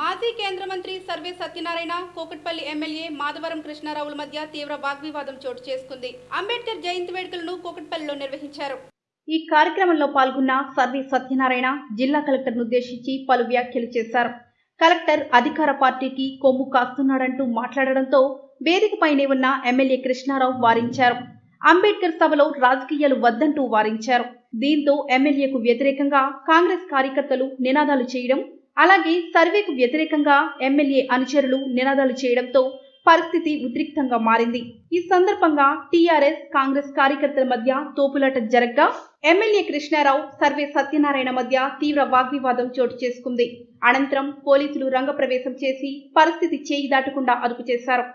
మాజీ కేంద్ర మంత్రి సర్వే సత్యనారాయణ కోకట్పల్లి ఎమ్మెల్యే మాధవరం కృష్ణారావుల మధ్య తీవ్ర వాగ్వివాదం చోటు చేసుకుంది. అంబేద్కర్ జయంతి వేడుకలను కోకట్పల్లిలో నిర్వహించారు. ఈ కార్యక్రమంలో పాల్గొన్న సర్వే సత్యనారాయణ జిల్లా కలెక్టర్ను ఉద్దేశించి పలు వ్యాఖ్యలు చేశారు. కలెక్టర్ అధికార పార్టీకి కొమ్ము కాస్తున్నాడంటూ మాట్లాడడంతో వేదికపైనే ఉన్న ఎమ్మెల్యే కృష్ణారావు వారించారు. అంబేద్కర్ సభలో రాజకీయాలు వద్దంటూ వారించారు. దీంతో ఎమ్మెల్యేకు వ్యతిరేకంగా కాంగ్రెస్ కార్యకర్తలు నినాదాలు చేయడం అలాగే సర్వేకు వ్యతిరేకంగా ఎమ్మెల్యే అనుచరులు నినాదాలు చేయడంతో పరిస్థితి ఉద్రిక్తంగా మారింది. ఈ సందర్భంగా టీఆర్ఎస్ కాంగ్రెస్ కార్యకర్తల మధ్య తోపులాట జరగ్గా ఎమ్మెల్యే కృష్ణారావు సర్వే సత్యనారాయణ మధ్య తీవ్ర వాగ్వివాదం చోటు చేసుకుంది. అనంతరం పోలీసులు రంగప్రవేశం చేసి పరిస్థితి చేయి దాటకుండా అదుపు చేశారు.